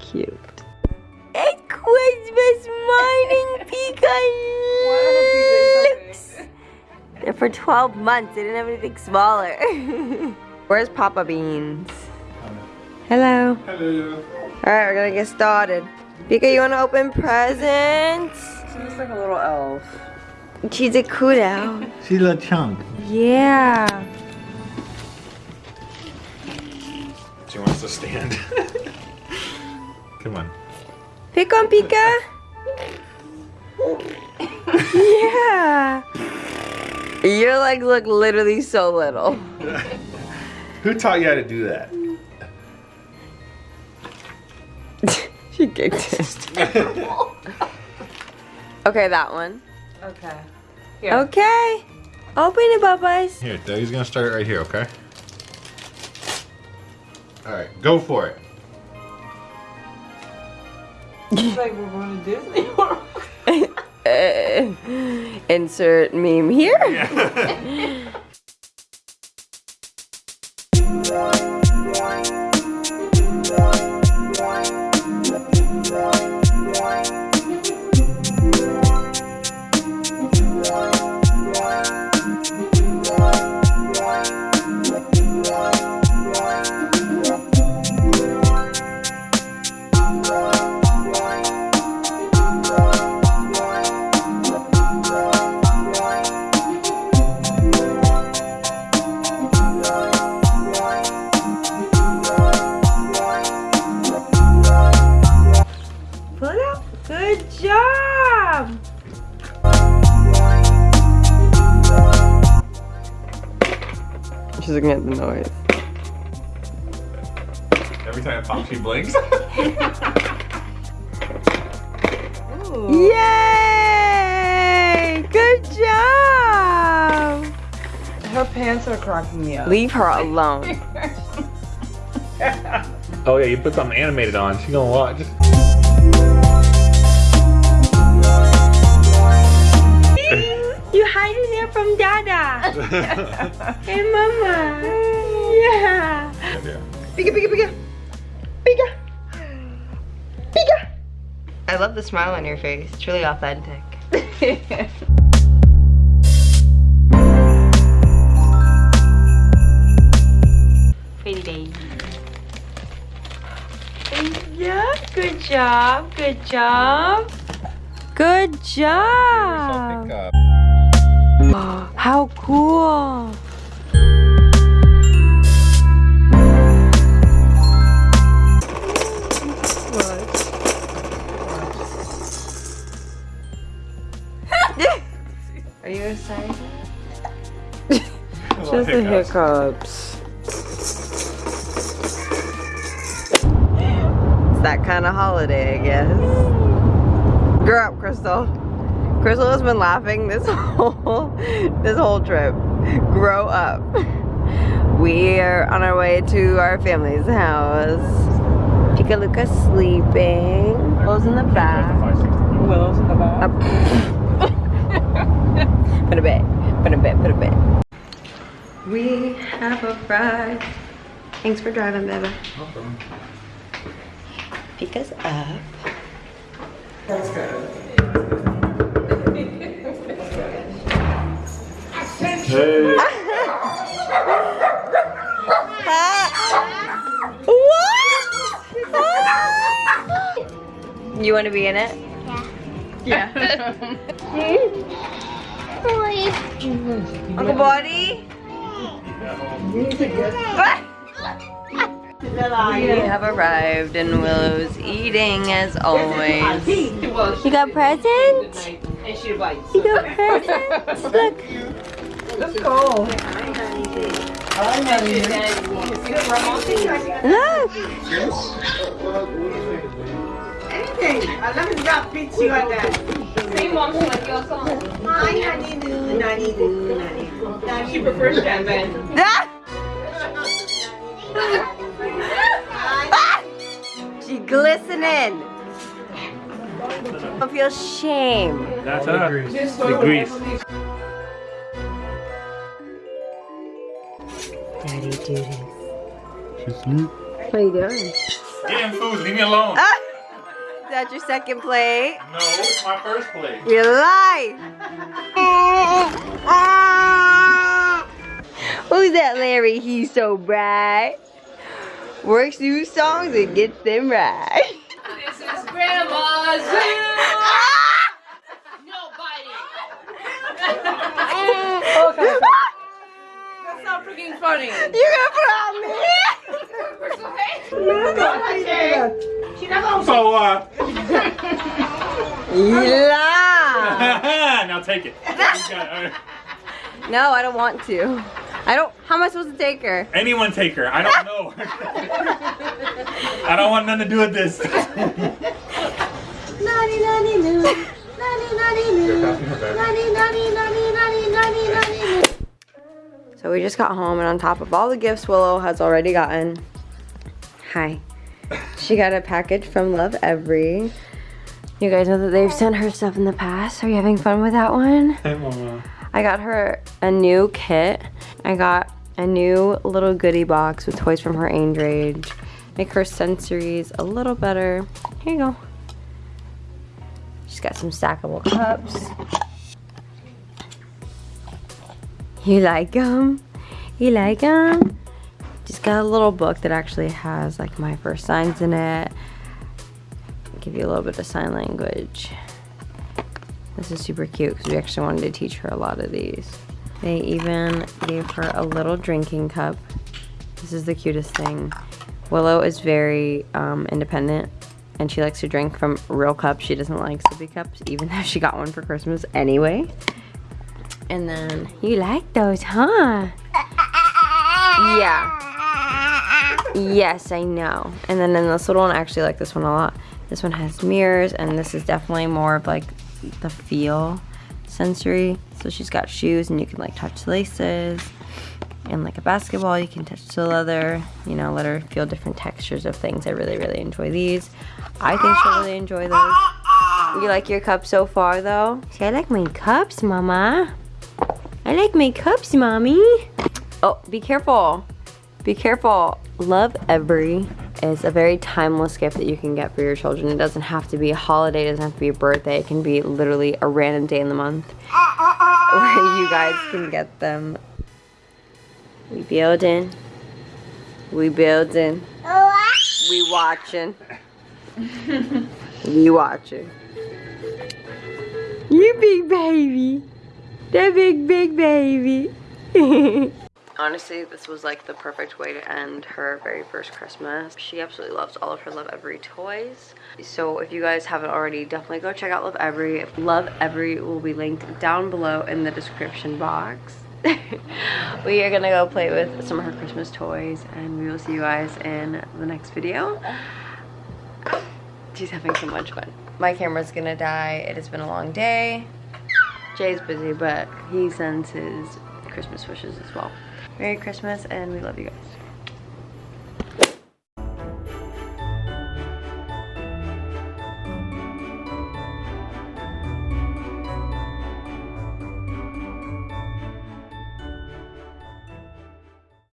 Cute. It's Christmas morning, Pika They're for 12 months. They didn't have anything smaller. Where's Papa Beans? Hello. Hello. Alright, we're gonna get started. Pika, you wanna open presents? She looks like a little elf. She's a kudo. She's a chunk. Yeah. She wants to stand. Come on. Pick on Pika. yeah. Your legs look literally so little. Who taught you how to do that? she kicked it. okay, that one. Okay. Here. Okay. Open it, Bubba's. Here, Dougie's gonna start right here, okay? Alright, go for it. It's like we're going to Disney World. Uh, insert meme here. Pull looking at the noise. Every time it pops, she blinks. Yay! Good job. Her pants are cracking me up. Leave her alone. oh yeah, you put something animated on. She gonna watch. Hiding there from Dada. hey, Mama. Yeah. Yeah. Pika, pika, pika. Pika. Pika. I love the smile on your face. It's really authentic. Pretty baby. Yeah, good job, good job. Good job. Pick up. How cool. Are you excited? Just the hiccups. It's that kind of holiday, I guess. Grow up, Crystal. Crystal has been laughing this whole this whole trip. Grow up. We are on our way to our family's house. Chica Luca's sleeping. Willow's in the back. Willow's in the back. Up. put a bed. Put a bed. Put a bed. We have a arrived. Thanks for driving, baby. Pika's up. Hey. What? You want to be in it? Yeah. Yeah. Uncle Buddy? We have arrived and Willow's eating as always. You got presents? You got presents? Look. Let's go. I love you. Look. Anything. I love it about pizza like that. Same mom like your song. My nanny do, nanny do, nanny do. She prefers champagne. Ah! She glistening. Don't feel shame. That's her. The grease. Daddy do this. She's sweet. What are you doing? Getting food, leave me alone. Ah! Is that your second plate? No, it's my first plate. You're lie! Who's that Larry? He's so bright. Works new songs and gets them right. This is Grandma's Nobody. That's not freaking funny. You gonna put on me? So, uh, You lie! now take it. You got it. No, I don't want to. I don't. How am I supposed to take her? Anyone take her. I don't know. I don't want nothing to do with this. So we just got home and on top of all the gifts Willow has already gotten, hi, she got a package from Lovevery. You guys know that they've sent her stuff in the past. Are you having fun with that one? Hey, mama. I got her a new kit. I got a new little goodie box with toys from her age range. Make her sensories a little better. Here you go. She's got some stackable cups. You like them? You like them? Just got a little book that actually has like my first signs in it. Give you a little bit of sign language. This is super cute because we actually wanted to teach her a lot of these. They even gave her a little drinking cup. This is the cutest thing. Willow is very um, independent and she likes to drink from real cups. She doesn't like sippy cups even though she got one for Christmas anyway. And then, you like those, huh? Yeah. Yes, I know. And then in this little one, I actually like this one a lot. This one has mirrors, and this is definitely more of like the feel sensory. So she's got shoes, and you can like touch laces. And like a basketball, you can touch the leather, you know, let her feel different textures of things. I really, really enjoy these. I think she'll really enjoy those. You like your cups so far, though? See, I like my cups, Mama. I like my cups, Mommy. Oh, be careful. Be careful. Love Every is a very timeless gift that you can get for your children. It doesn't have to be a holiday, it doesn't have to be a birthday. It can be literally a random day in the month where you guys can get them. We building. We building. We watching. we watching. You big baby. That big, big baby. Honestly, this was like the perfect way to end her very first Christmas. She absolutely loves all of her Lovevery toys. So if you guys haven't already, definitely go check out Lovevery. Love Every will be linked down below in the description box. we are gonna go play with some of her Christmas toys and we will see you guys in the next video. She's having so much fun. My camera's gonna die. It has been a long day. Jay's busy, but he sends his Christmas wishes as well. Merry Christmas, and we love you guys.